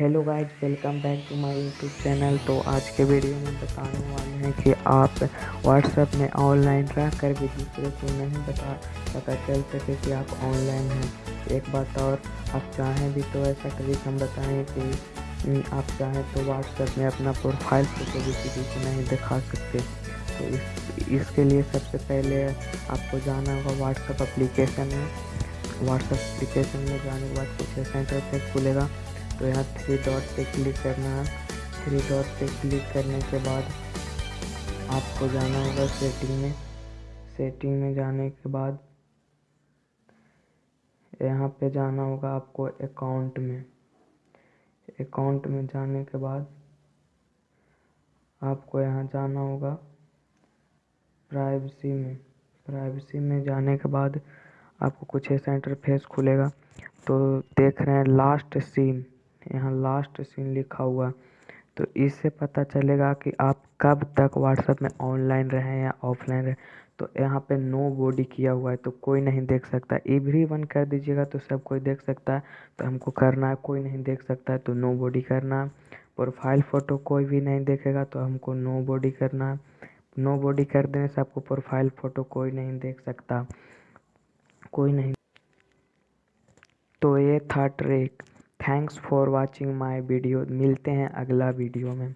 Hello guys welcome back to my YouTube channel तो आज के वीडियो में बताने वाले हैं कि आप व्हाट्सएप में ऑनलाइन रह कर भी दूसरे को नहीं बता पता चल सके कि आप ऑनलाइन हैं। एक बात और, आप चाहें भी तो ऐसा कभी हम बताएँ कि आप चाहें तो व्हाट्सएप में अपना प्रोफ़ाइल फ़ोटो भी किसी को नहीं दिखा सकते। तो इस, इसके लिए सबसे पहले आपको जाना होगा व्हाट्सएप अप्लीकेशन में। व्हाट्सएप एप्लीकेशन में जाने के बाद कुछ सेंटर खुलेगा। तो यहाँ थ्री डॉट पे क्लिक करना है। थ्री डॉट पे क्लिक करने के बाद आपको जाना होगा सेटिंग में। सेटिंग में जाने के बाद यहाँ पे जाना होगा आपको अकाउंट में। अकाउंट में जाने के बाद आपको यहाँ जाना होगा प्राइवेसी में। प्राइवेसी में जाने के बाद आपको कुछ ऐसा इंटरफेस खुलेगा। तो देख रहे हैं लास्ट सीन यहाँ लास्ट सीन लिखा हुआ। तो इससे पता चलेगा कि आप कब तक व्हाट्सएप में ऑनलाइन रहें या ऑफलाइन रहें। तो यहाँ पे नो बॉडी किया हुआ है तो कोई नहीं देख सकता। एवरी वन कर दीजिएगा तो सब कोई देख सकता है। तो हमको करना है, कोई नहीं देख सकता है तो नो बॉडी करना। प्रोफ़ाइल फ़ोटो कोई भी नहीं देखेगा तो हमको नो बॉडी करना। नो बॉडी कर देने से आपको प्रोफ़ाइल फ़ोटो कोई नहीं देख सकता। कोई नहीं। तो ये था trick thanks for watching my video मिलते हैं अगला वीडियो में।